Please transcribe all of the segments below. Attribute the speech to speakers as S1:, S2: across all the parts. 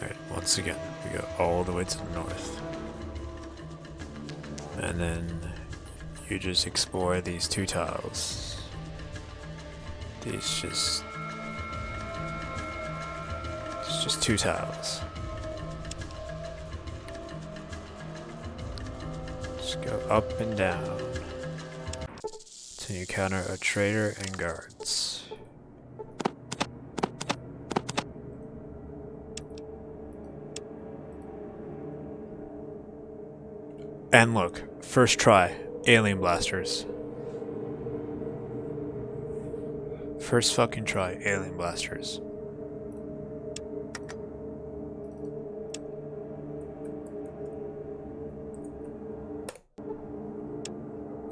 S1: Alright, once again, we go all the way to the north. And then you just explore these two tiles. These just... It's just two tiles. Just go up and down. Till you encounter a trader and guards. And look, first try, alien blasters. First fucking try, alien blasters.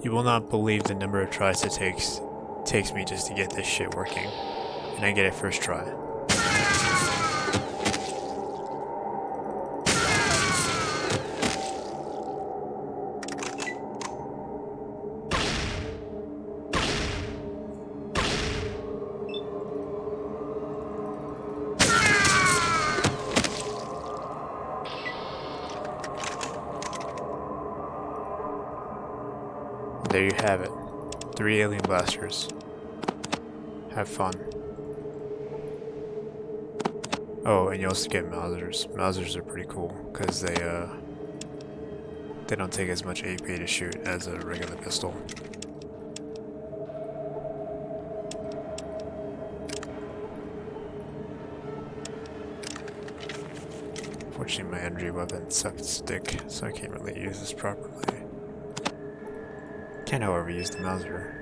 S1: You will not believe the number of tries it takes takes me just to get this shit working. And I get it first try. There you have it. Three alien blasters. Have fun. Oh, and you also get Mausers. Mausers are pretty cool because they uh they don't take as much AP to shoot as a regular pistol. Fortunately, my energy weapon sucks dick, so I can't really use this properly. Can however use the Mauser.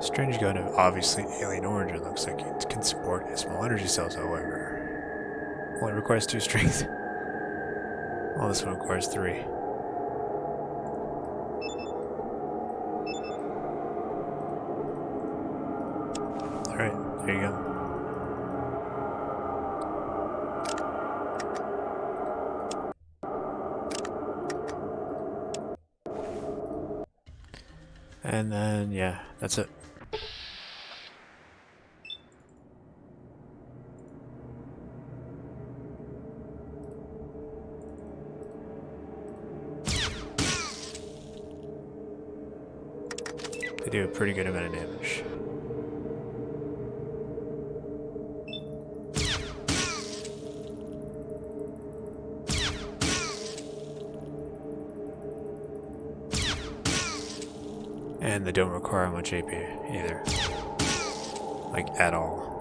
S1: Strange gun of obviously alien origin looks like it can support small energy cells, however. Only requires two strength. Well, this one requires three. Alright, there you go. And then, yeah, that's it. They do a pretty good amount of damage. And they don't require much AP either. Like, at all.